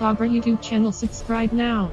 Augur YouTube channel subscribe now.